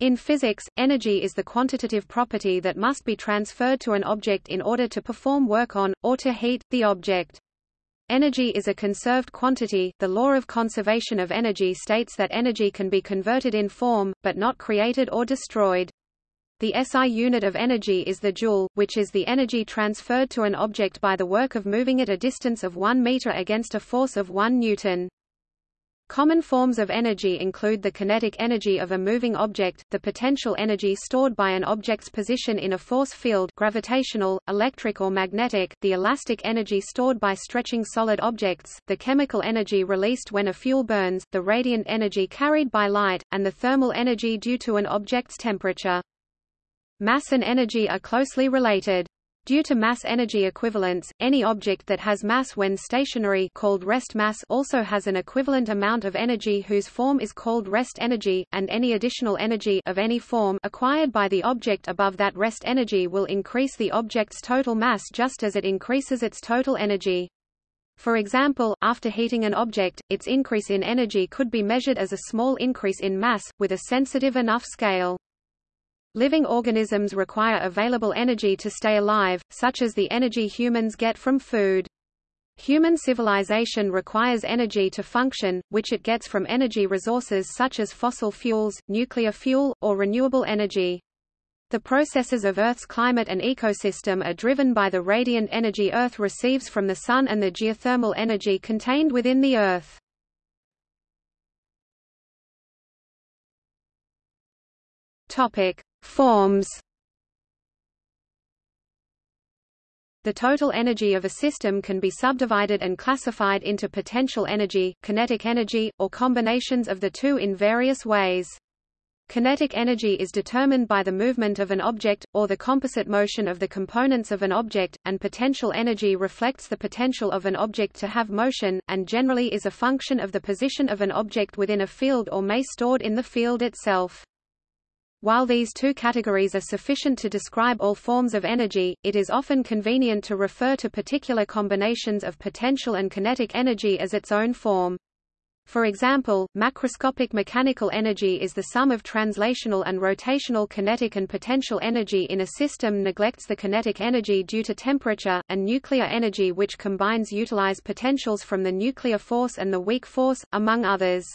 In physics, energy is the quantitative property that must be transferred to an object in order to perform work on, or to heat, the object. Energy is a conserved quantity. The law of conservation of energy states that energy can be converted in form, but not created or destroyed. The SI unit of energy is the joule, which is the energy transferred to an object by the work of moving it a distance of 1 meter against a force of 1 newton. Common forms of energy include the kinetic energy of a moving object, the potential energy stored by an object's position in a force field gravitational, electric or magnetic, the elastic energy stored by stretching solid objects, the chemical energy released when a fuel burns, the radiant energy carried by light, and the thermal energy due to an object's temperature. Mass and energy are closely related. Due to mass-energy equivalence, any object that has mass when stationary called rest mass also has an equivalent amount of energy whose form is called rest energy, and any additional energy of any form acquired by the object above that rest energy will increase the object's total mass just as it increases its total energy. For example, after heating an object, its increase in energy could be measured as a small increase in mass, with a sensitive enough scale. Living organisms require available energy to stay alive, such as the energy humans get from food. Human civilization requires energy to function, which it gets from energy resources such as fossil fuels, nuclear fuel, or renewable energy. The processes of Earth's climate and ecosystem are driven by the radiant energy Earth receives from the Sun and the geothermal energy contained within the Earth. Topic: Forms The total energy of a system can be subdivided and classified into potential energy, kinetic energy, or combinations of the two in various ways. Kinetic energy is determined by the movement of an object, or the composite motion of the components of an object, and potential energy reflects the potential of an object to have motion, and generally is a function of the position of an object within a field or may be stored in the field itself. While these two categories are sufficient to describe all forms of energy, it is often convenient to refer to particular combinations of potential and kinetic energy as its own form. For example, macroscopic mechanical energy is the sum of translational and rotational kinetic and potential energy in a system neglects the kinetic energy due to temperature, and nuclear energy which combines utilize potentials from the nuclear force and the weak force, among others.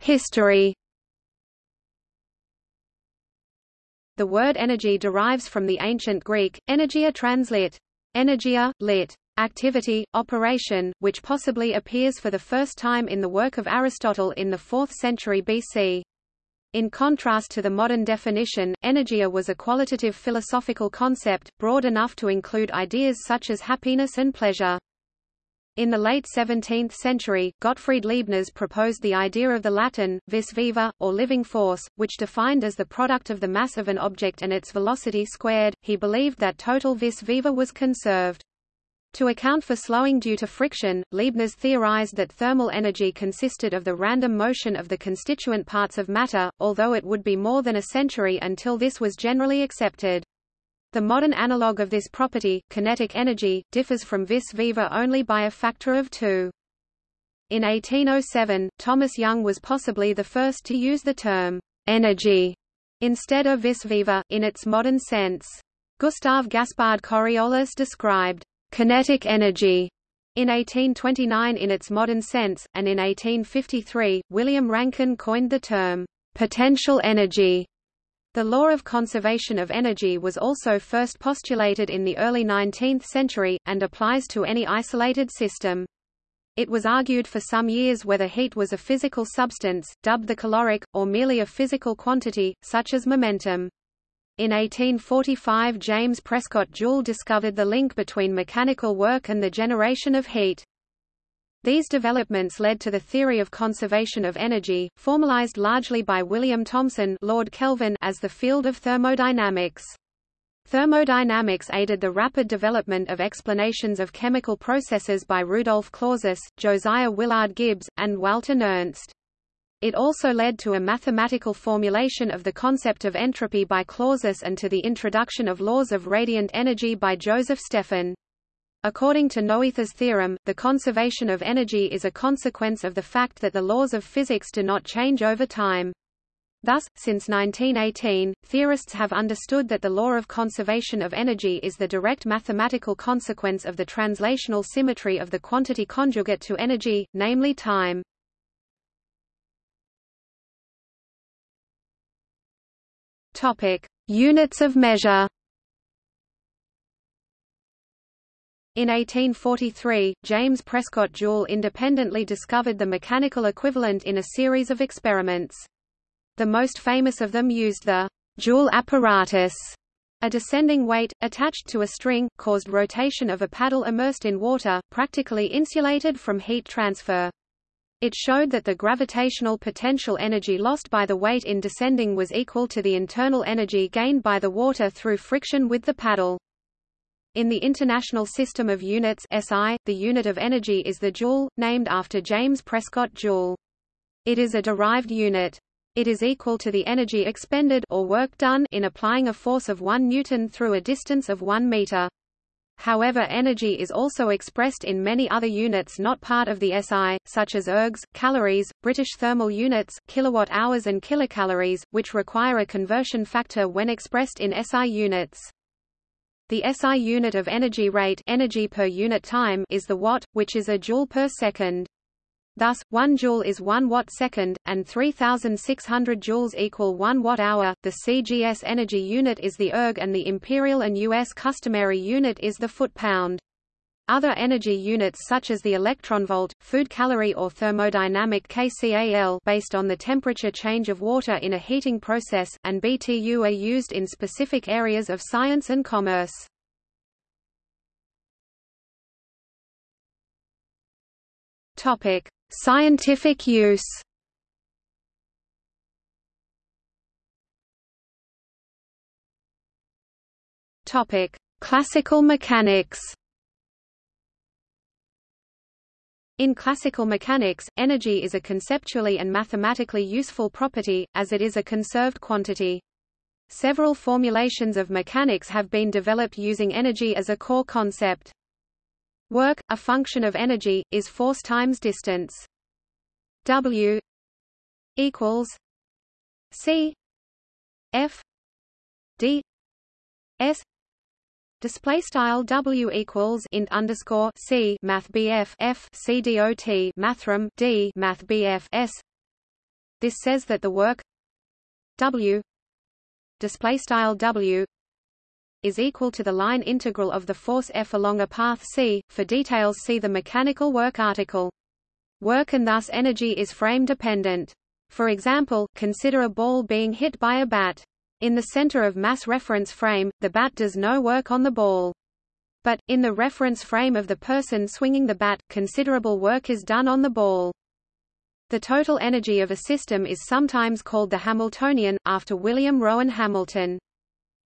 History. The word energy derives from the ancient Greek, energia translit. Energia, lit. Activity, operation, which possibly appears for the first time in the work of Aristotle in the 4th century BC. In contrast to the modern definition, energia was a qualitative philosophical concept, broad enough to include ideas such as happiness and pleasure. In the late 17th century, Gottfried Leibniz proposed the idea of the Latin, vis viva, or living force, which defined as the product of the mass of an object and its velocity squared. He believed that total vis viva was conserved. To account for slowing due to friction, Leibniz theorized that thermal energy consisted of the random motion of the constituent parts of matter, although it would be more than a century until this was generally accepted. The modern analog of this property, kinetic energy, differs from vis viva only by a factor of two. In 1807, Thomas Young was possibly the first to use the term energy instead of vis viva, in its modern sense. Gustave Gaspard Coriolis described kinetic energy in 1829 in its modern sense, and in 1853, William Rankine coined the term potential energy the law of conservation of energy was also first postulated in the early 19th century, and applies to any isolated system. It was argued for some years whether heat was a physical substance, dubbed the caloric, or merely a physical quantity, such as momentum. In 1845 James Prescott Joule discovered the link between mechanical work and the generation of heat. These developments led to the theory of conservation of energy, formalized largely by William Thomson Lord Kelvin as the field of thermodynamics. Thermodynamics aided the rapid development of explanations of chemical processes by Rudolf Clausius, Josiah Willard Gibbs, and Walther Nernst. It also led to a mathematical formulation of the concept of entropy by Clausius and to the introduction of laws of radiant energy by Joseph Stefan. According to Noether's theorem, the conservation of energy is a consequence of the fact that the laws of physics do not change over time. Thus, since 1918, theorists have understood that the law of conservation of energy is the direct mathematical consequence of the translational symmetry of the quantity conjugate to energy, namely time. Topic: Units of measure. In 1843, James Prescott Joule independently discovered the mechanical equivalent in a series of experiments. The most famous of them used the Joule apparatus. A descending weight, attached to a string, caused rotation of a paddle immersed in water, practically insulated from heat transfer. It showed that the gravitational potential energy lost by the weight in descending was equal to the internal energy gained by the water through friction with the paddle. In the International System of Units SI, the unit of energy is the joule, named after James Prescott Joule. It is a derived unit. It is equal to the energy expended or work done in applying a force of 1 newton through a distance of 1 meter. However energy is also expressed in many other units not part of the SI, such as ergs, calories, British thermal units, kilowatt-hours and kilocalories, which require a conversion factor when expressed in SI units. The SI unit of energy rate energy per unit time is the watt, which is a joule per second. Thus, 1 joule is 1 watt-second, and 3,600 joules equal 1 watt-hour. The CGS energy unit is the erg and the imperial and U.S. customary unit is the foot-pound. Other energy units such as the electronvolt, food calorie or thermodynamic kcal based on the temperature change of water in a heating process, and BTU are used in specific areas of science and commerce. Topic: Scientific use Topic: Classical mechanics. In classical mechanics, energy is a conceptually and mathematically useful property, as it is a conserved quantity. Several formulations of mechanics have been developed using energy as a core concept. Work, a function of energy, is force times distance. W equals C F D S Display style W equals int underscore C Math BF F C dot Mathrm D Math BF S This says that the work W display style W is equal to the line integral of the force F along a path c. For details see the mechanical work article. Work and thus energy is frame dependent. For example, consider a ball being hit by a bat. In the center of mass reference frame, the bat does no work on the ball. But, in the reference frame of the person swinging the bat, considerable work is done on the ball. The total energy of a system is sometimes called the Hamiltonian, after William Rowan Hamilton.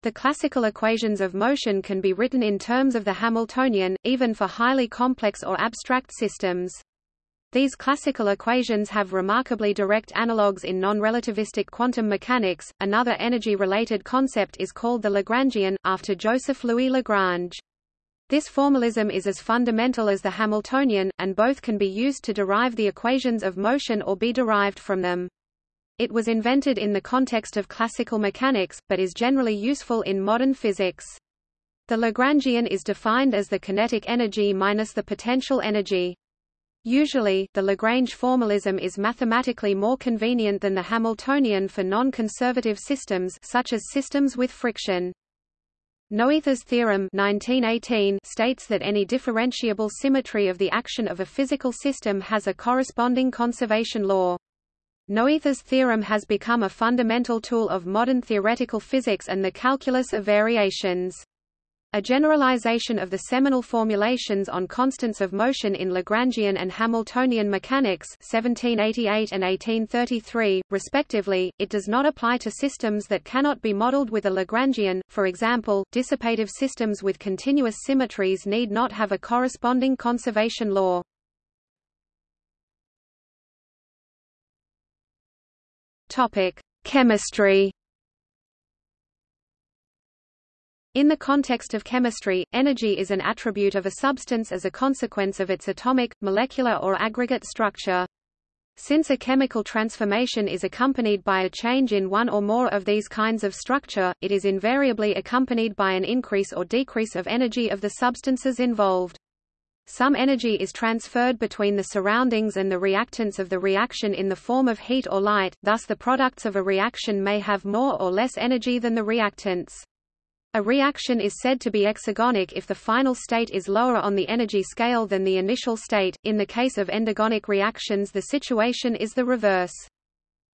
The classical equations of motion can be written in terms of the Hamiltonian, even for highly complex or abstract systems. These classical equations have remarkably direct analogues in non-relativistic quantum mechanics. Another energy-related concept is called the Lagrangian, after Joseph Louis Lagrange. This formalism is as fundamental as the Hamiltonian, and both can be used to derive the equations of motion or be derived from them. It was invented in the context of classical mechanics, but is generally useful in modern physics. The Lagrangian is defined as the kinetic energy minus the potential energy. Usually, the Lagrange formalism is mathematically more convenient than the Hamiltonian for non-conservative systems such as systems with friction. Noether's theorem 1918 states that any differentiable symmetry of the action of a physical system has a corresponding conservation law. Noether's theorem has become a fundamental tool of modern theoretical physics and the calculus of variations. A generalization of the seminal formulations on constants of motion in Lagrangian and Hamiltonian mechanics 1788 and 1833, respectively, it does not apply to systems that cannot be modeled with a Lagrangian, for example, dissipative systems with continuous symmetries need not have a corresponding conservation law. Chemistry. In the context of chemistry, energy is an attribute of a substance as a consequence of its atomic, molecular or aggregate structure. Since a chemical transformation is accompanied by a change in one or more of these kinds of structure, it is invariably accompanied by an increase or decrease of energy of the substances involved. Some energy is transferred between the surroundings and the reactants of the reaction in the form of heat or light, thus the products of a reaction may have more or less energy than the reactants. A reaction is said to be exergonic if the final state is lower on the energy scale than the initial state. In the case of endergonic reactions the situation is the reverse.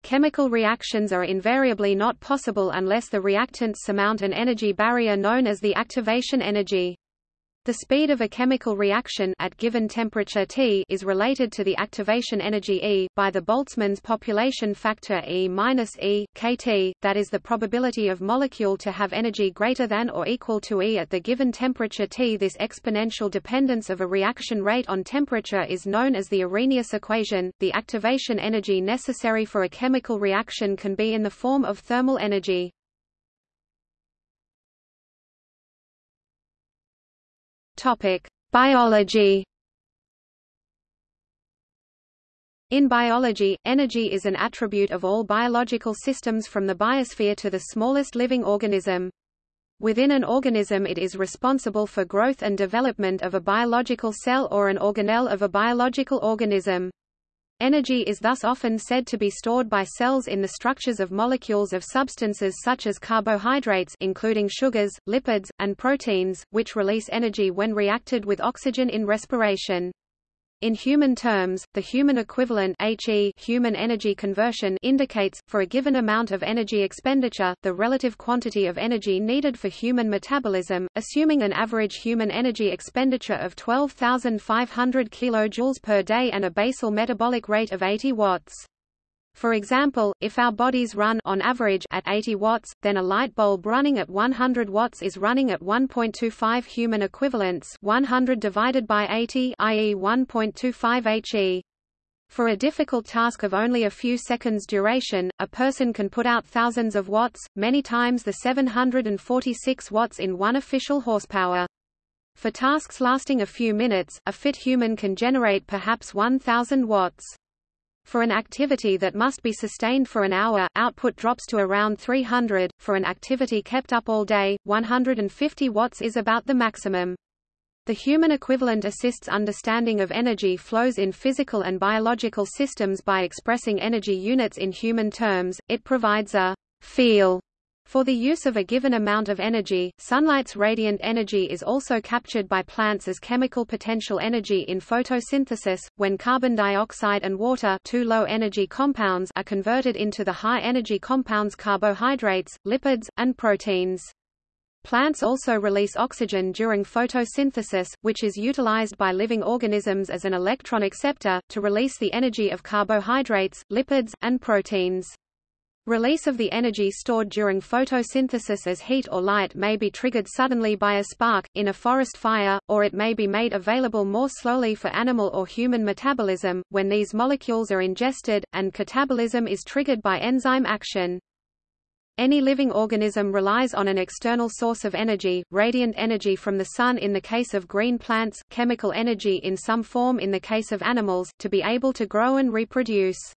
Chemical reactions are invariably not possible unless the reactants surmount an energy barrier known as the activation energy. The speed of a chemical reaction at given temperature T is related to the activation energy E by the Boltzmann's population factor E minus E kT, that is the probability of molecule to have energy greater than or equal to E at the given temperature T. This exponential dependence of a reaction rate on temperature is known as the Arrhenius equation. The activation energy necessary for a chemical reaction can be in the form of thermal energy. Topic: Biology. In biology, energy is an attribute of all biological systems from the biosphere to the smallest living organism. Within an organism it is responsible for growth and development of a biological cell or an organelle of a biological organism. Energy is thus often said to be stored by cells in the structures of molecules of substances such as carbohydrates including sugars, lipids, and proteins, which release energy when reacted with oxygen in respiration. In human terms, the human equivalent HE human energy conversion indicates, for a given amount of energy expenditure, the relative quantity of energy needed for human metabolism, assuming an average human energy expenditure of 12,500 kJ per day and a basal metabolic rate of 80 watts. For example, if our bodies run on average at 80 watts, then a light bulb running at 100 watts is running at 1.25 human equivalents 100 divided by 80 i.e. 1.25 HE. For a difficult task of only a few seconds duration, a person can put out thousands of watts, many times the 746 watts in one official horsepower. For tasks lasting a few minutes, a fit human can generate perhaps 1000 watts. For an activity that must be sustained for an hour, output drops to around 300. For an activity kept up all day, 150 watts is about the maximum. The human equivalent assists understanding of energy flows in physical and biological systems by expressing energy units in human terms. It provides a feel for the use of a given amount of energy, sunlight's radiant energy is also captured by plants as chemical potential energy in photosynthesis, when carbon dioxide and water two low-energy compounds are converted into the high-energy compounds carbohydrates, lipids, and proteins. Plants also release oxygen during photosynthesis, which is utilized by living organisms as an electron acceptor, to release the energy of carbohydrates, lipids, and proteins. Release of the energy stored during photosynthesis as heat or light may be triggered suddenly by a spark, in a forest fire, or it may be made available more slowly for animal or human metabolism, when these molecules are ingested, and catabolism is triggered by enzyme action. Any living organism relies on an external source of energy, radiant energy from the sun in the case of green plants, chemical energy in some form in the case of animals, to be able to grow and reproduce.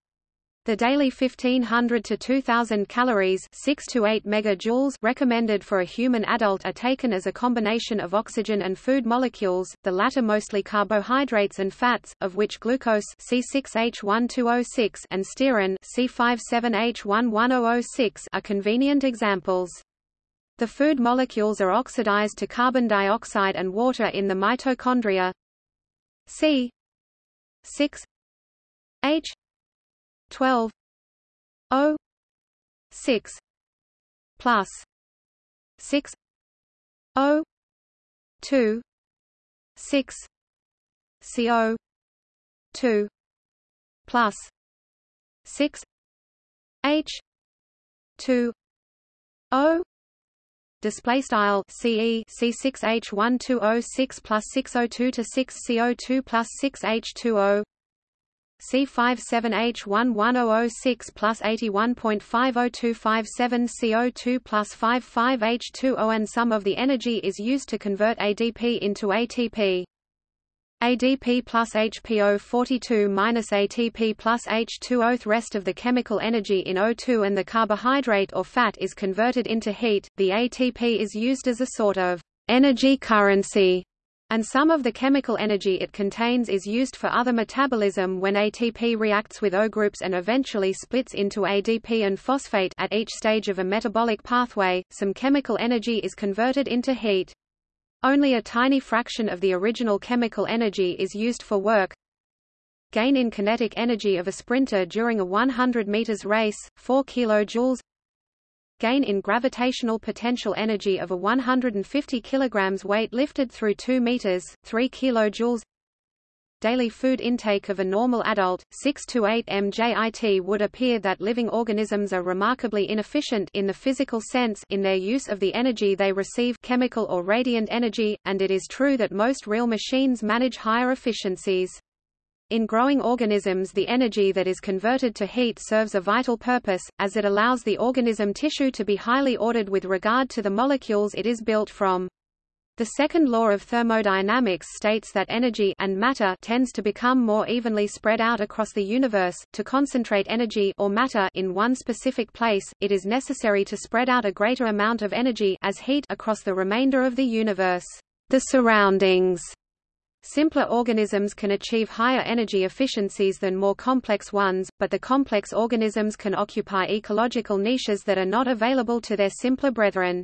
The daily 1500 to 2000 calories 6 to 8 megajoules recommended for a human adult are taken as a combination of oxygen and food molecules, the latter mostly carbohydrates and fats, of which glucose C6H1206 and stearin C57H11006 are convenient examples. The food molecules are oxidized to carbon dioxide and water in the mitochondria. C 6 H 12 O 6 plus 6 O 2 6 CO 2 plus 6 H 2 O display style CE C6H1206 plus 602 to 6CO2 plus 6H2O C57H11006 plus 81.50257 CO2 plus 55H2O and some of the energy is used to convert ADP into ATP. ADP plus HPO 42 minus ATP plus H2O. The rest of the chemical energy in O2 and the carbohydrate or fat is converted into heat. The ATP is used as a sort of energy currency, and some of the chemical energy it contains is used for other metabolism when ATP reacts with O groups and eventually splits into ADP and phosphate at each stage of a metabolic pathway. Some chemical energy is converted into heat. Only a tiny fraction of the original chemical energy is used for work. Gain in kinetic energy of a sprinter during a 100 meters race, 4 kilojoules. Gain in gravitational potential energy of a 150 kilograms weight lifted through 2 meters, 3 kilojoules daily food intake of a normal adult, 6 to 8 mjit would appear that living organisms are remarkably inefficient in the physical sense in their use of the energy they receive chemical or radiant energy, and it is true that most real machines manage higher efficiencies. In growing organisms the energy that is converted to heat serves a vital purpose, as it allows the organism tissue to be highly ordered with regard to the molecules it is built from. The second law of thermodynamics states that energy and matter tends to become more evenly spread out across the universe. To concentrate energy or matter in one specific place, it is necessary to spread out a greater amount of energy as heat across the remainder of the universe. The surroundings Simpler organisms can achieve higher energy efficiencies than more complex ones, but the complex organisms can occupy ecological niches that are not available to their simpler brethren.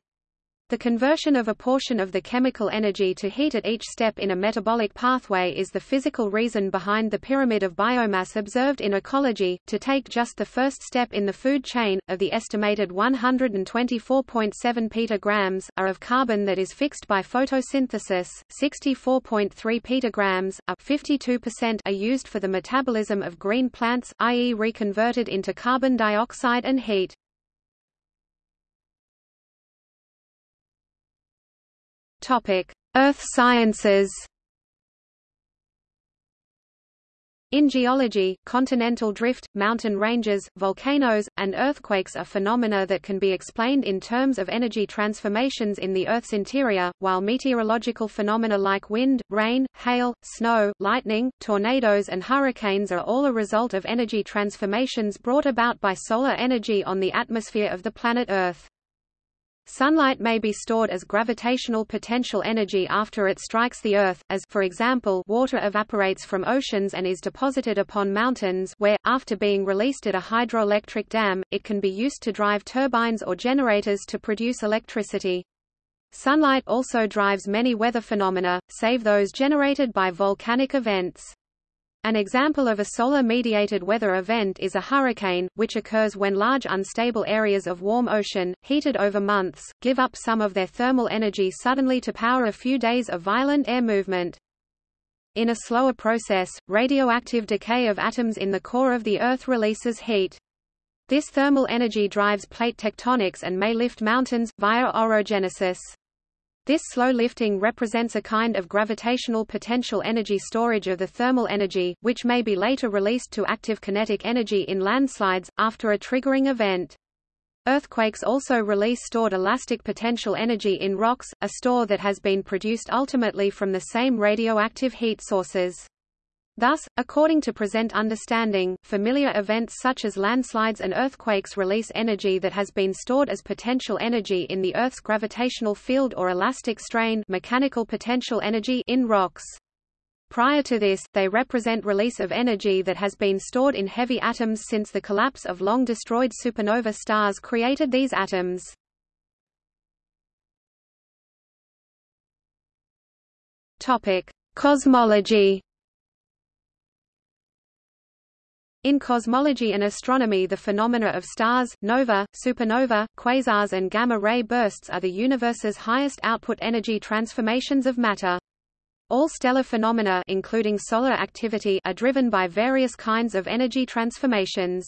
The conversion of a portion of the chemical energy to heat at each step in a metabolic pathway is the physical reason behind the pyramid of biomass observed in ecology. To take just the first step in the food chain, of the estimated 124.7 petagrams are of carbon that is fixed by photosynthesis, 64.3 petagrams, up 52% are used for the metabolism of green plants, i.e. reconverted into carbon dioxide and heat. Earth sciences. In geology, continental drift, mountain ranges, volcanoes, and earthquakes are phenomena that can be explained in terms of energy transformations in the Earth's interior, while meteorological phenomena like wind, rain, hail, snow, lightning, tornadoes and hurricanes are all a result of energy transformations brought about by solar energy on the atmosphere of the planet Earth. Sunlight may be stored as gravitational potential energy after it strikes the Earth, as for example water evaporates from oceans and is deposited upon mountains where, after being released at a hydroelectric dam, it can be used to drive turbines or generators to produce electricity. Sunlight also drives many weather phenomena, save those generated by volcanic events. An example of a solar-mediated weather event is a hurricane, which occurs when large unstable areas of warm ocean, heated over months, give up some of their thermal energy suddenly to power a few days of violent air movement. In a slower process, radioactive decay of atoms in the core of the Earth releases heat. This thermal energy drives plate tectonics and may lift mountains, via orogenesis. This slow lifting represents a kind of gravitational potential energy storage of the thermal energy, which may be later released to active kinetic energy in landslides, after a triggering event. Earthquakes also release stored elastic potential energy in rocks, a store that has been produced ultimately from the same radioactive heat sources. Thus, according to present understanding, familiar events such as landslides and earthquakes release energy that has been stored as potential energy in the Earth's gravitational field or elastic strain mechanical potential energy in rocks. Prior to this, they represent release of energy that has been stored in heavy atoms since the collapse of long-destroyed supernova stars created these atoms. Cosmology In cosmology and astronomy the phenomena of stars, nova, supernova, quasars and gamma-ray bursts are the universe's highest output energy transformations of matter. All stellar phenomena including solar activity are driven by various kinds of energy transformations.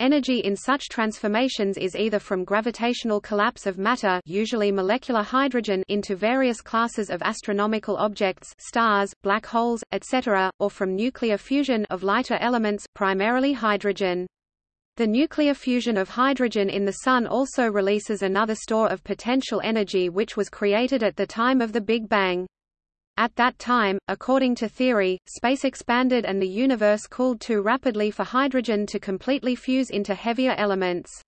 Energy in such transformations is either from gravitational collapse of matter usually molecular hydrogen into various classes of astronomical objects stars, black holes, etc., or from nuclear fusion of lighter elements, primarily hydrogen. The nuclear fusion of hydrogen in the Sun also releases another store of potential energy which was created at the time of the Big Bang. At that time, according to theory, space expanded and the universe cooled too rapidly for hydrogen to completely fuse into heavier elements.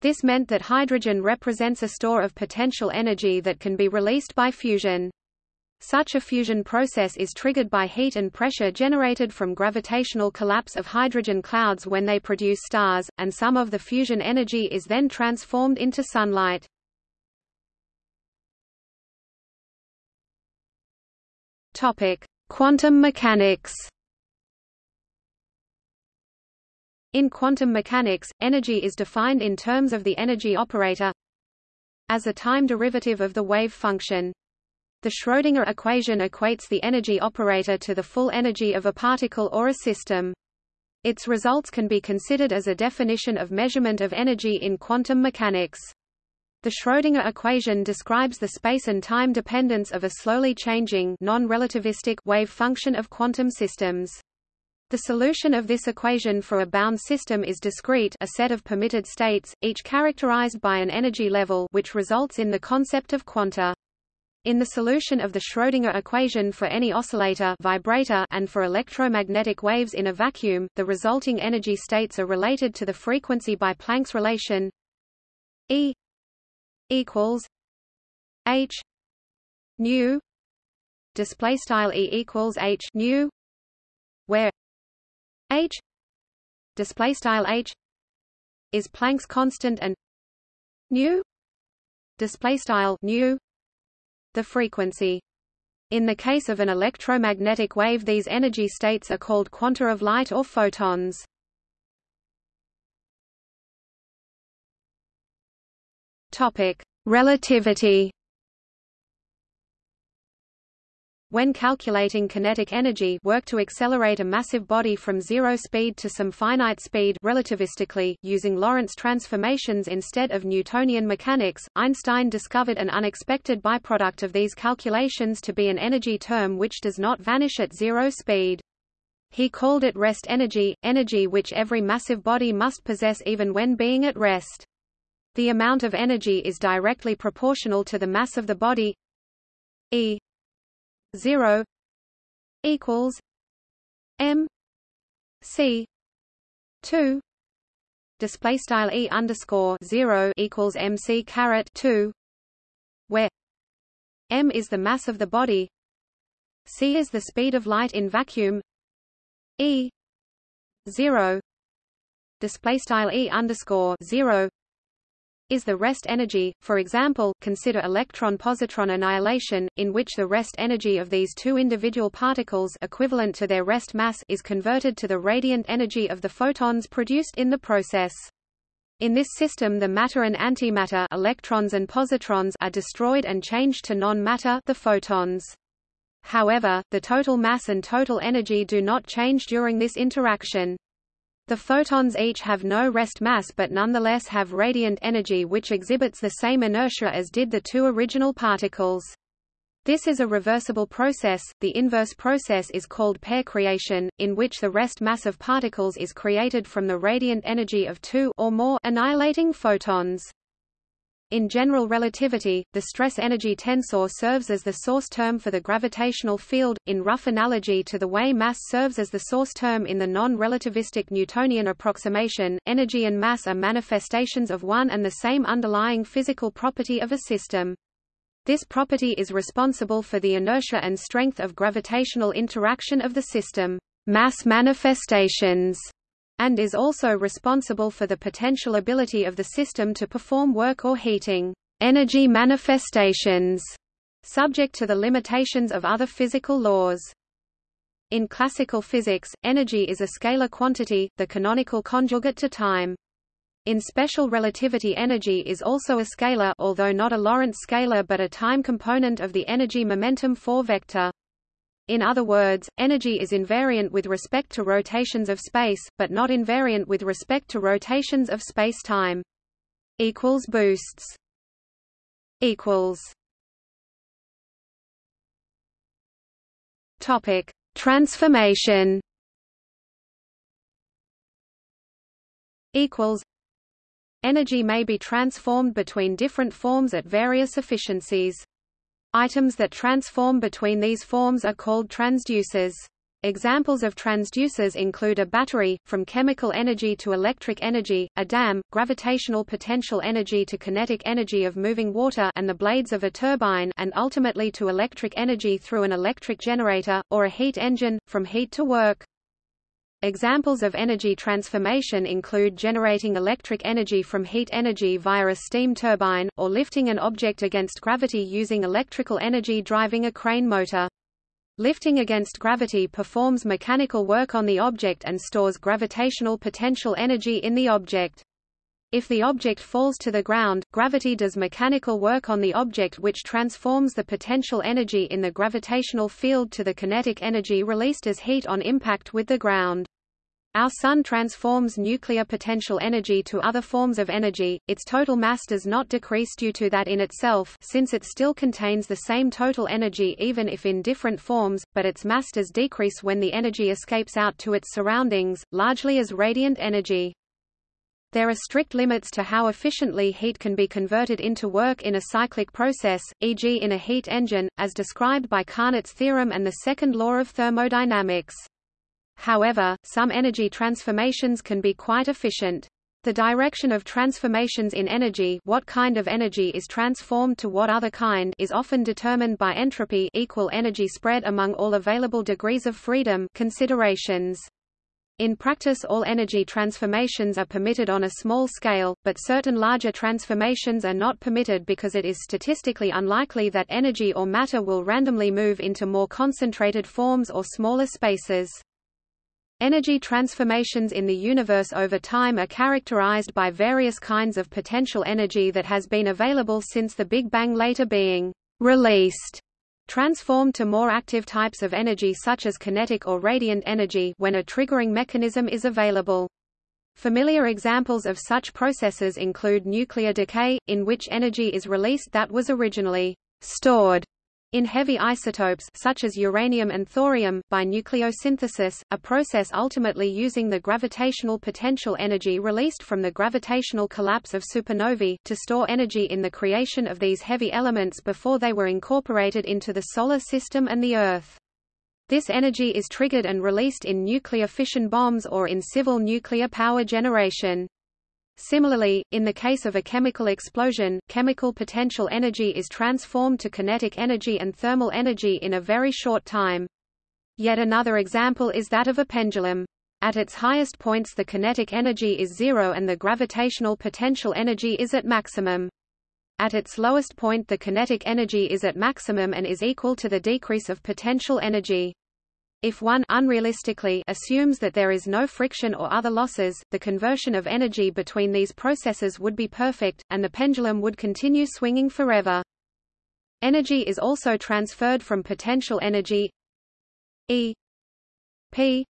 This meant that hydrogen represents a store of potential energy that can be released by fusion. Such a fusion process is triggered by heat and pressure generated from gravitational collapse of hydrogen clouds when they produce stars, and some of the fusion energy is then transformed into sunlight. Topic: Quantum mechanics. In quantum mechanics, energy is defined in terms of the energy operator as a time derivative of the wave function. The Schrödinger equation equates the energy operator to the full energy of a particle or a system. Its results can be considered as a definition of measurement of energy in quantum mechanics. The Schrödinger equation describes the space and time dependence of a slowly changing non-relativistic wave function of quantum systems. The solution of this equation for a bound system is discrete a set of permitted states, each characterized by an energy level which results in the concept of quanta. In the solution of the Schrödinger equation for any oscillator vibrator and for electromagnetic waves in a vacuum, the resulting energy states are related to the frequency by Planck's relation E equals H nu display style E equals H nu where H display style H is Planck's constant and nu display style nu the frequency. In the case of an electromagnetic wave these energy states are called quanta of light or photons Topic: Relativity. When calculating kinetic energy work to accelerate a massive body from zero speed to some finite speed relativistically, using Lorentz transformations instead of Newtonian mechanics, Einstein discovered an unexpected byproduct of these calculations to be an energy term which does not vanish at zero speed. He called it rest energy, energy which every massive body must possess even when being at rest. The amount of energy is directly proportional to the mass of the body. E 0 equals M C 2 display style E underscore 0 equals MC caret 2 where M is the mass of the body C is the speed of light in vacuum. E 0 display style E underscore 0 is the rest energy. For example, consider electron-positron annihilation, in which the rest energy of these two individual particles equivalent to their rest mass is converted to the radiant energy of the photons produced in the process. In this system the matter and antimatter electrons and positrons are destroyed and changed to non-matter the photons. However, the total mass and total energy do not change during this interaction. The photons each have no rest mass but nonetheless have radiant energy which exhibits the same inertia as did the two original particles. This is a reversible process. The inverse process is called pair creation, in which the rest mass of particles is created from the radiant energy of two or more annihilating photons. In general relativity, the stress-energy tensor serves as the source term for the gravitational field, in rough analogy to the way mass serves as the source term in the non-relativistic Newtonian approximation. Energy and mass are manifestations of one and the same underlying physical property of a system. This property is responsible for the inertia and strength of gravitational interaction of the system. Mass manifestations and is also responsible for the potential ability of the system to perform work or heating energy manifestations, subject to the limitations of other physical laws. In classical physics, energy is a scalar quantity, the canonical conjugate to time. In special relativity energy is also a scalar although not a Lorentz scalar but a time component of the energy momentum 4 vector. In other words, energy is invariant with respect to rotations of space, but not invariant with respect to rotations of space-time. Equals boosts. Equals. Topic: Transformation. Equals. Energy may be transformed between different forms at various efficiencies. Items that transform between these forms are called transducers. Examples of transducers include a battery, from chemical energy to electric energy, a dam, gravitational potential energy to kinetic energy of moving water and the blades of a turbine and ultimately to electric energy through an electric generator, or a heat engine, from heat to work. Examples of energy transformation include generating electric energy from heat energy via a steam turbine, or lifting an object against gravity using electrical energy driving a crane motor. Lifting against gravity performs mechanical work on the object and stores gravitational potential energy in the object. If the object falls to the ground, gravity does mechanical work on the object which transforms the potential energy in the gravitational field to the kinetic energy released as heat on impact with the ground. Our Sun transforms nuclear potential energy to other forms of energy, its total mass does not decrease due to that in itself since it still contains the same total energy even if in different forms, but its mass does decrease when the energy escapes out to its surroundings, largely as radiant energy. There are strict limits to how efficiently heat can be converted into work in a cyclic process, e.g. in a heat engine, as described by Carnot's theorem and the second law of thermodynamics. However, some energy transformations can be quite efficient. The direction of transformations in energy what kind of energy is transformed to what other kind is often determined by entropy equal energy spread among all available degrees of freedom considerations. In practice all energy transformations are permitted on a small scale, but certain larger transformations are not permitted because it is statistically unlikely that energy or matter will randomly move into more concentrated forms or smaller spaces. Energy transformations in the universe over time are characterized by various kinds of potential energy that has been available since the Big Bang later being released transformed to more active types of energy such as kinetic or radiant energy when a triggering mechanism is available. Familiar examples of such processes include nuclear decay, in which energy is released that was originally stored in heavy isotopes such as uranium and thorium, by nucleosynthesis, a process ultimately using the gravitational potential energy released from the gravitational collapse of supernovae, to store energy in the creation of these heavy elements before they were incorporated into the Solar System and the Earth. This energy is triggered and released in nuclear fission bombs or in civil nuclear power generation. Similarly, in the case of a chemical explosion, chemical potential energy is transformed to kinetic energy and thermal energy in a very short time. Yet another example is that of a pendulum. At its highest points the kinetic energy is zero and the gravitational potential energy is at maximum. At its lowest point the kinetic energy is at maximum and is equal to the decrease of potential energy. If one unrealistically assumes that there is no friction or other losses, the conversion of energy between these processes would be perfect, and the pendulum would continue swinging forever. Energy is also transferred from potential energy E P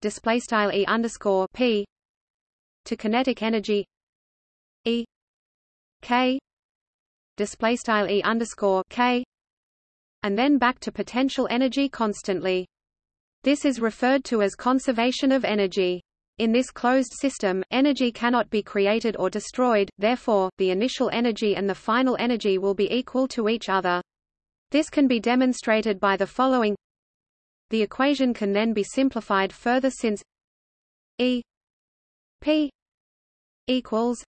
display style E underscore P to kinetic energy E K display style E underscore K and then back to potential energy constantly. This is referred to as conservation of energy. In this closed system, energy cannot be created or destroyed, therefore, the initial energy and the final energy will be equal to each other. This can be demonstrated by the following The equation can then be simplified further since E P equals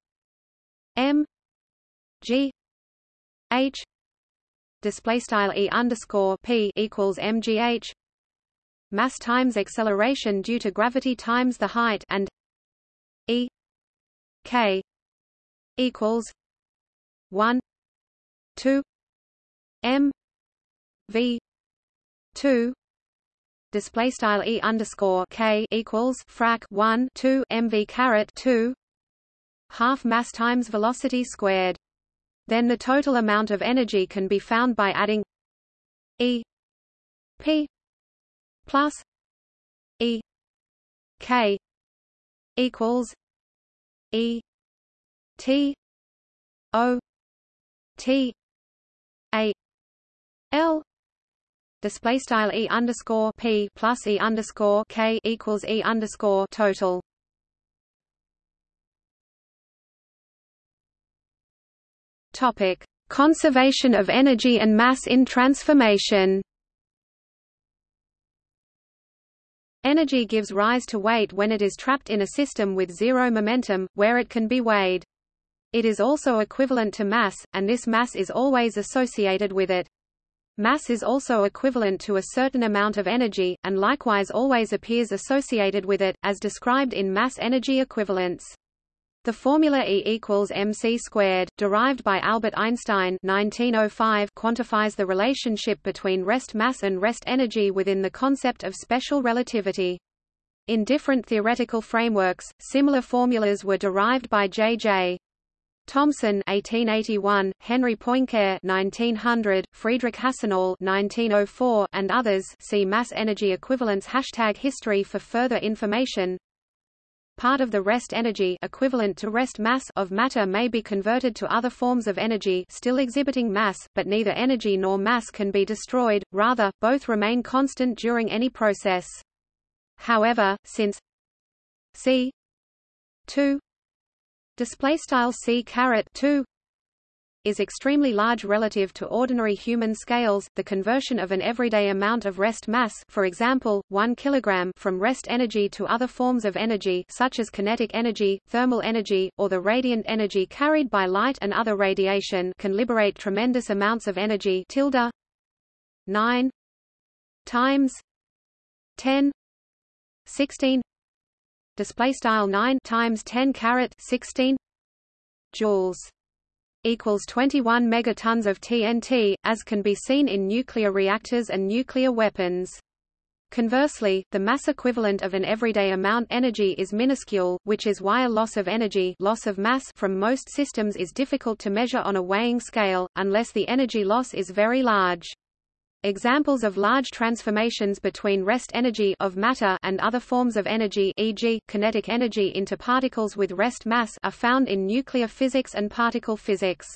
M G H display style e underscore p equals mgh mass times acceleration due to gravity times the height and e k equals 1 2 m v 2 display style e underscore k equals frac 1 2 mv caret 2 half mass times velocity squared then the total amount of energy can be found by adding E P plus E K equals E T O T A L display style e underscore p plus e underscore k equals e underscore total. Topic: Conservation of energy and mass in transformation. Energy gives rise to weight when it is trapped in a system with zero momentum, where it can be weighed. It is also equivalent to mass, and this mass is always associated with it. Mass is also equivalent to a certain amount of energy, and likewise always appears associated with it, as described in mass-energy equivalence. The formula E equals mc squared, derived by Albert Einstein 1905, quantifies the relationship between rest mass and rest energy within the concept of special relativity. In different theoretical frameworks, similar formulas were derived by J.J. Thomson 1881, Henri Poincaré 1900, Friedrich Hasenöhrl 1904, and others see mass energy equivalence hashtag history for further information. Part of the rest energy equivalent to rest mass of matter may be converted to other forms of energy still exhibiting mass, but neither energy nor mass can be destroyed, rather, both remain constant during any process. However, since c 2 display style c caret 2 is extremely large relative to ordinary human scales, the conversion of an everyday amount of rest mass for example, 1 kg from rest energy to other forms of energy such as kinetic energy, thermal energy, or the radiant energy carried by light and other radiation can liberate tremendous amounts of energy tilde 9 times 10 16 display style 9 times 10 caret 16 joules equals 21 megatons of TNT as can be seen in nuclear reactors and nuclear weapons Conversely, the mass equivalent of an everyday amount energy is minuscule, which is why a loss of energy loss of mass from most systems is difficult to measure on a weighing scale, unless the energy loss is very large. Examples of large transformations between rest energy of matter and other forms of energy e.g., kinetic energy into particles with rest mass are found in nuclear physics and particle physics.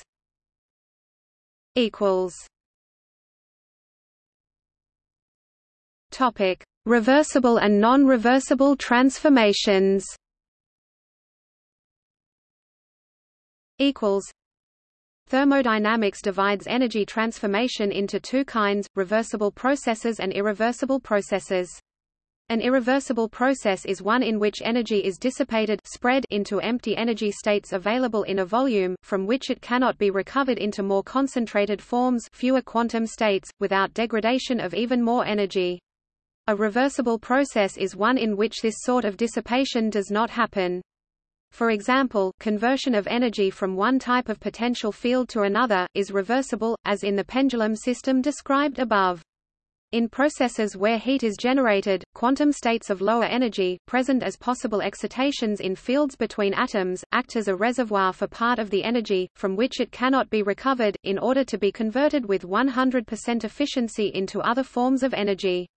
Topic: Reversible and non-reversible transformations. Equals Thermodynamics divides energy transformation into two kinds, reversible processes and irreversible processes. An irreversible process is one in which energy is dissipated spread into empty energy states available in a volume, from which it cannot be recovered into more concentrated forms fewer quantum states, without degradation of even more energy. A reversible process is one in which this sort of dissipation does not happen. For example, conversion of energy from one type of potential field to another, is reversible, as in the pendulum system described above. In processes where heat is generated, quantum states of lower energy, present as possible excitations in fields between atoms, act as a reservoir for part of the energy, from which it cannot be recovered, in order to be converted with 100% efficiency into other forms of energy.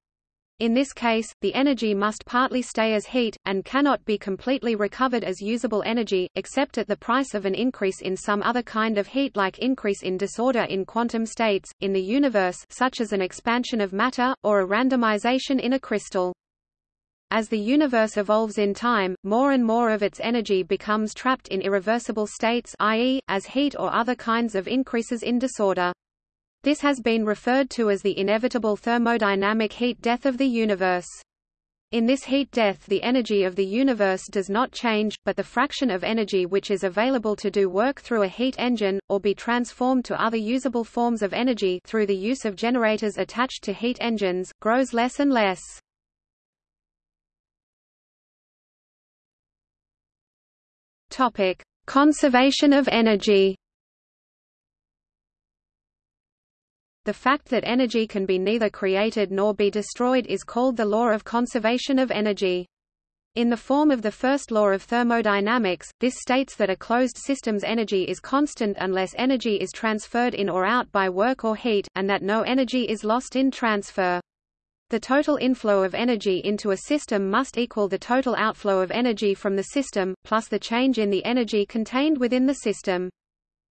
In this case, the energy must partly stay as heat, and cannot be completely recovered as usable energy, except at the price of an increase in some other kind of heat like increase in disorder in quantum states, in the universe such as an expansion of matter, or a randomization in a crystal. As the universe evolves in time, more and more of its energy becomes trapped in irreversible states i.e., as heat or other kinds of increases in disorder. This has been referred to as the inevitable thermodynamic heat death of the universe. In this heat death the energy of the universe does not change, but the fraction of energy which is available to do work through a heat engine, or be transformed to other usable forms of energy through the use of generators attached to heat engines, grows less and less. Conservation of energy The fact that energy can be neither created nor be destroyed is called the law of conservation of energy. In the form of the first law of thermodynamics, this states that a closed system's energy is constant unless energy is transferred in or out by work or heat, and that no energy is lost in transfer. The total inflow of energy into a system must equal the total outflow of energy from the system, plus the change in the energy contained within the system.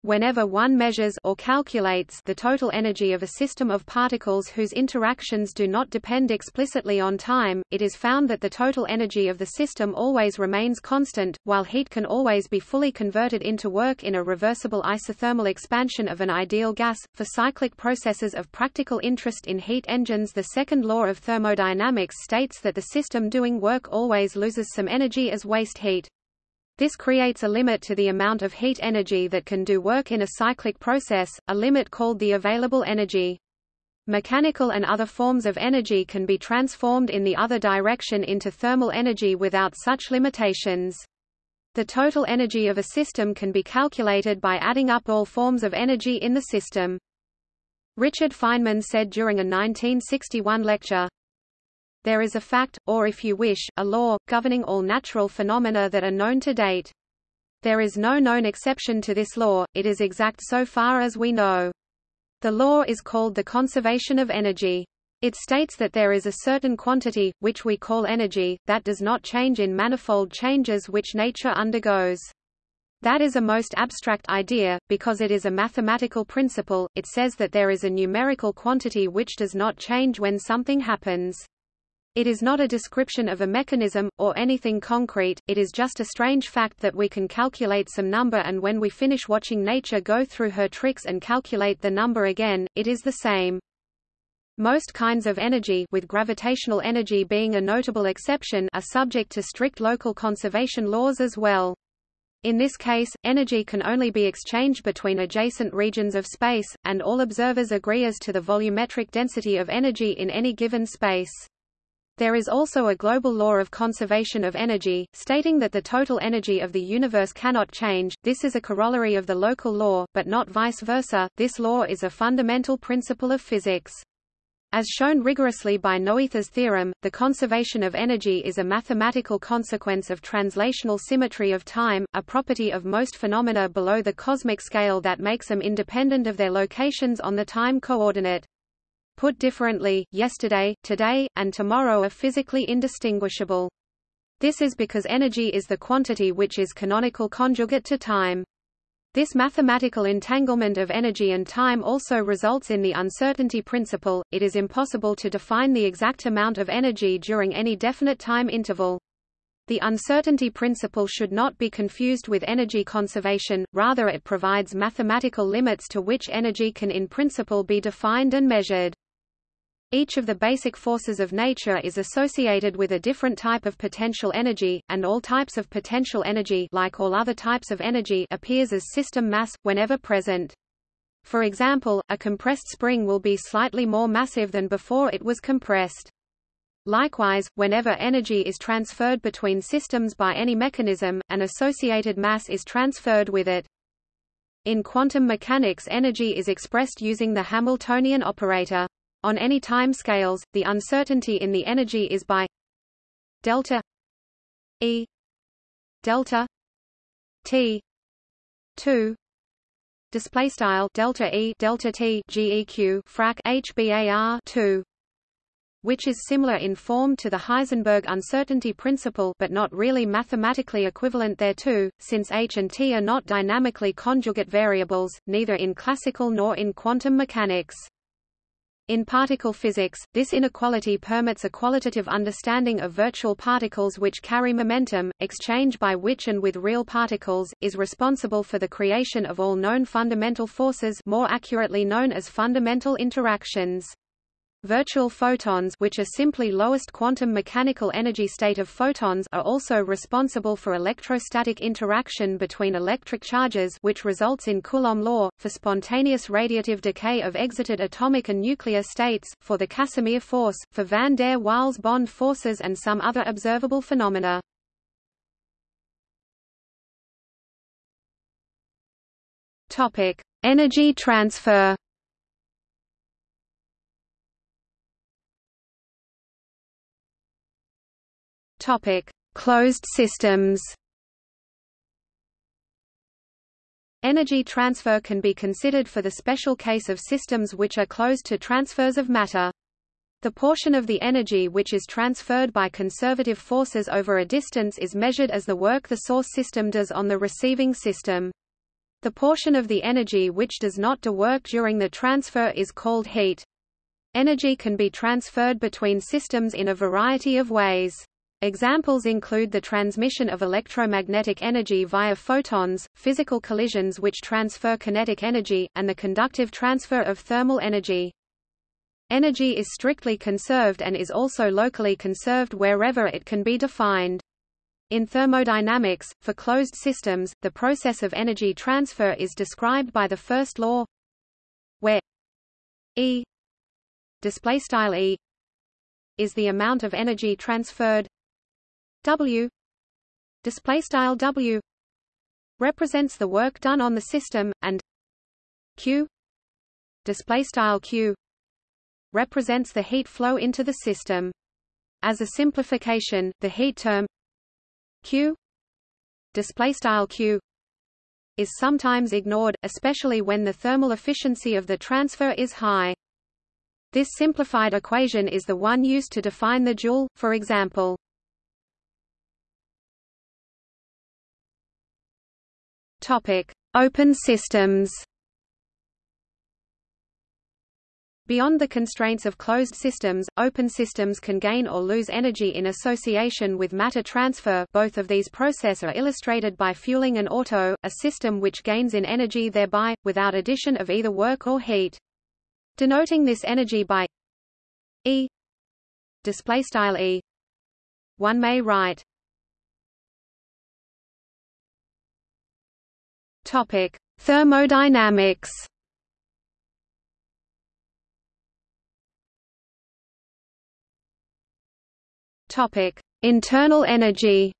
Whenever one measures or calculates the total energy of a system of particles whose interactions do not depend explicitly on time, it is found that the total energy of the system always remains constant, while heat can always be fully converted into work in a reversible isothermal expansion of an ideal gas. For cyclic processes of practical interest in heat engines, the second law of thermodynamics states that the system doing work always loses some energy as waste heat. This creates a limit to the amount of heat energy that can do work in a cyclic process, a limit called the available energy. Mechanical and other forms of energy can be transformed in the other direction into thermal energy without such limitations. The total energy of a system can be calculated by adding up all forms of energy in the system. Richard Feynman said during a 1961 lecture, there is a fact, or if you wish, a law, governing all natural phenomena that are known to date. There is no known exception to this law, it is exact so far as we know. The law is called the conservation of energy. It states that there is a certain quantity, which we call energy, that does not change in manifold changes which nature undergoes. That is a most abstract idea, because it is a mathematical principle, it says that there is a numerical quantity which does not change when something happens. It is not a description of a mechanism, or anything concrete, it is just a strange fact that we can calculate some number and when we finish watching nature go through her tricks and calculate the number again, it is the same. Most kinds of energy with gravitational energy being a notable exception are subject to strict local conservation laws as well. In this case, energy can only be exchanged between adjacent regions of space, and all observers agree as to the volumetric density of energy in any given space. There is also a global law of conservation of energy, stating that the total energy of the universe cannot change. This is a corollary of the local law, but not vice versa. This law is a fundamental principle of physics. As shown rigorously by Noether's theorem, the conservation of energy is a mathematical consequence of translational symmetry of time, a property of most phenomena below the cosmic scale that makes them independent of their locations on the time coordinate. Put differently, yesterday, today, and tomorrow are physically indistinguishable. This is because energy is the quantity which is canonical conjugate to time. This mathematical entanglement of energy and time also results in the uncertainty principle, it is impossible to define the exact amount of energy during any definite time interval. The uncertainty principle should not be confused with energy conservation, rather it provides mathematical limits to which energy can in principle be defined and measured. Each of the basic forces of nature is associated with a different type of potential energy, and all types of potential energy like all other types of energy appears as system mass, whenever present. For example, a compressed spring will be slightly more massive than before it was compressed. Likewise, whenever energy is transferred between systems by any mechanism, an associated mass is transferred with it. In quantum mechanics energy is expressed using the Hamiltonian operator. On any time scales, the uncertainty in the energy is by delta E delta T 2 display style delta E delta T GEQ frac HBAR 2 which is similar in form to the Heisenberg uncertainty principle but not really mathematically equivalent thereto, since H and T are not dynamically conjugate variables, neither in classical nor in quantum mechanics. In particle physics, this inequality permits a qualitative understanding of virtual particles which carry momentum, exchange by which and with real particles, is responsible for the creation of all known fundamental forces more accurately known as fundamental interactions. Virtual photons which are simply lowest quantum mechanical energy state of photons are also responsible for electrostatic interaction between electric charges which results in Coulomb law, for spontaneous radiative decay of exited atomic and nuclear states, for the Casimir force, for van der Waals bond forces and some other observable phenomena. Energy transfer Topic: Closed systems. Energy transfer can be considered for the special case of systems which are closed to transfers of matter. The portion of the energy which is transferred by conservative forces over a distance is measured as the work the source system does on the receiving system. The portion of the energy which does not do work during the transfer is called heat. Energy can be transferred between systems in a variety of ways. Examples include the transmission of electromagnetic energy via photons, physical collisions which transfer kinetic energy, and the conductive transfer of thermal energy. Energy is strictly conserved and is also locally conserved wherever it can be defined. In thermodynamics, for closed systems, the process of energy transfer is described by the first law where E E is the amount of energy transferred W displaystyle W represents the work done on the system and Q displaystyle Q represents the heat flow into the system. As a simplification, the heat term Q displaystyle Q is sometimes ignored, especially when the thermal efficiency of the transfer is high. This simplified equation is the one used to define the joule, for example. Topic: Open systems. Beyond the constraints of closed systems, open systems can gain or lose energy in association with matter transfer both of these processes are illustrated by fueling an auto, a system which gains in energy thereby, without addition of either work or heat. Denoting this energy by E displaystyle E one may write Topic Thermodynamics Topic: Internal energy.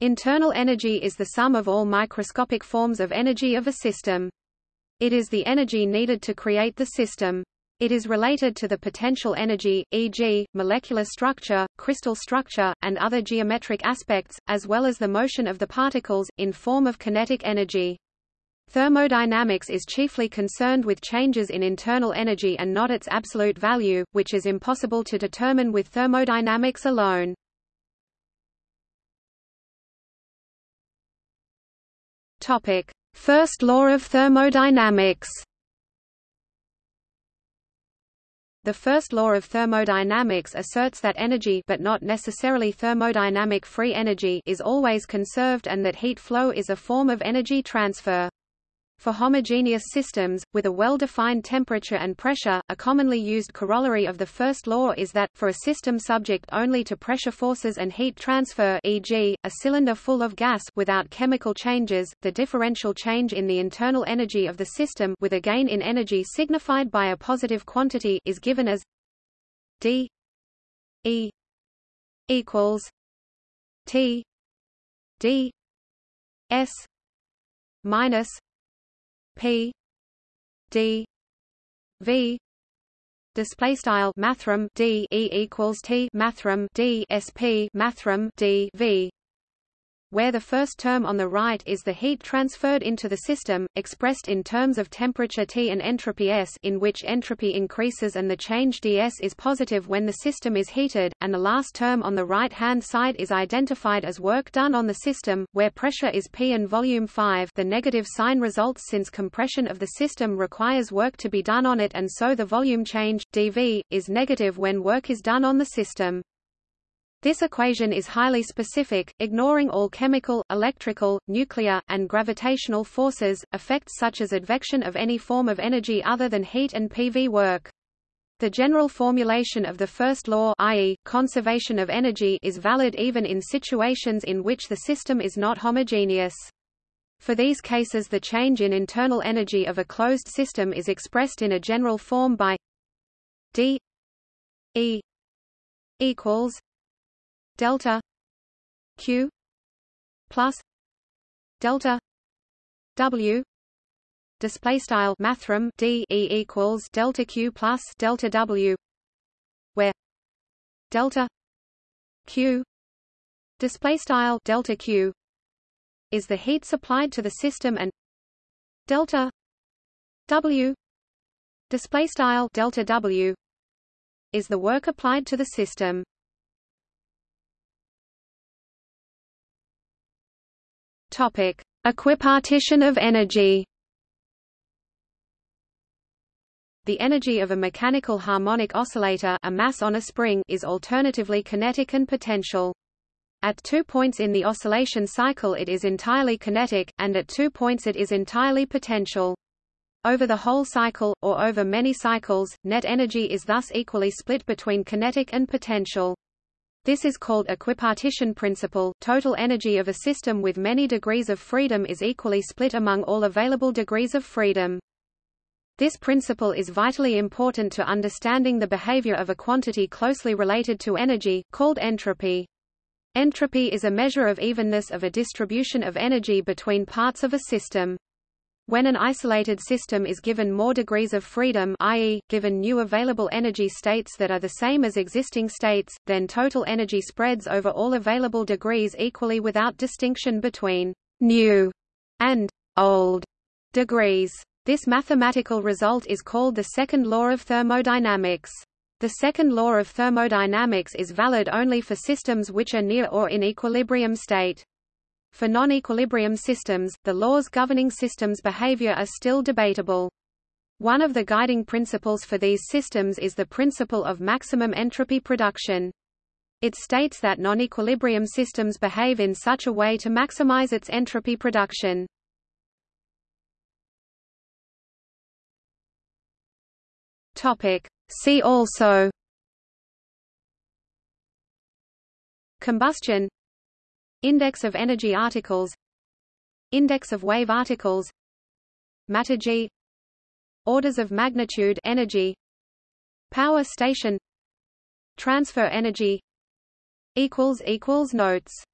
Internal energy is the sum of all microscopic forms of energy of a system. It is the energy needed to create the system. It is related to the potential energy, e.g., molecular structure, crystal structure, and other geometric aspects, as well as the motion of the particles, in form of kinetic energy. Thermodynamics is chiefly concerned with changes in internal energy and not its absolute value, which is impossible to determine with thermodynamics alone. First law of thermodynamics. The first law of thermodynamics asserts that energy but not necessarily thermodynamic free energy is always conserved and that heat flow is a form of energy transfer. For homogeneous systems, with a well-defined temperature and pressure, a commonly used corollary of the first law is that, for a system subject only to pressure forces and heat transfer e.g., a cylinder full of gas without chemical changes, the differential change in the internal energy of the system with a gain in energy signified by a positive quantity is given as d e equals t d s minus P. D. V. Display style mathrm D E equals T mathrm D SP mathrm D V where the first term on the right is the heat transferred into the system, expressed in terms of temperature T and entropy S in which entropy increases and the change ds is positive when the system is heated, and the last term on the right-hand side is identified as work done on the system, where pressure is P and volume 5 the negative sign results since compression of the system requires work to be done on it and so the volume change, dV, is negative when work is done on the system. This equation is highly specific, ignoring all chemical, electrical, nuclear, and gravitational forces, effects such as advection of any form of energy other than heat and PV work. The general formulation of the first law i.e., conservation of energy is valid even in situations in which the system is not homogeneous. For these cases the change in internal energy of a closed system is expressed in a general form by d e equals delta q plus delta w display style mathrm d e equals delta q plus delta w where delta q display style delta q is the heat supplied to the system and delta w display style delta W is the work applied to the system. Topic: Equipartition of energy. The energy of a mechanical harmonic oscillator a mass on a spring is alternatively kinetic and potential. At two points in the oscillation cycle it is entirely kinetic, and at two points it is entirely potential. Over the whole cycle, or over many cycles, net energy is thus equally split between kinetic and potential. This is called equipartition principle. Total energy of a system with many degrees of freedom is equally split among all available degrees of freedom. This principle is vitally important to understanding the behavior of a quantity closely related to energy, called entropy. Entropy is a measure of evenness of a distribution of energy between parts of a system. When an isolated system is given more degrees of freedom i.e., given new available energy states that are the same as existing states, then total energy spreads over all available degrees equally without distinction between «new» and «old» degrees. This mathematical result is called the second law of thermodynamics. The second law of thermodynamics is valid only for systems which are near or in equilibrium state. For non-equilibrium systems, the laws governing systems' behavior are still debatable. One of the guiding principles for these systems is the principle of maximum entropy production. It states that non-equilibrium systems behave in such a way to maximize its entropy production. Topic. See also Combustion Index of energy articles. Index of wave articles. Matter G. Orders of magnitude energy. Power station. Transfer energy. Equals equals notes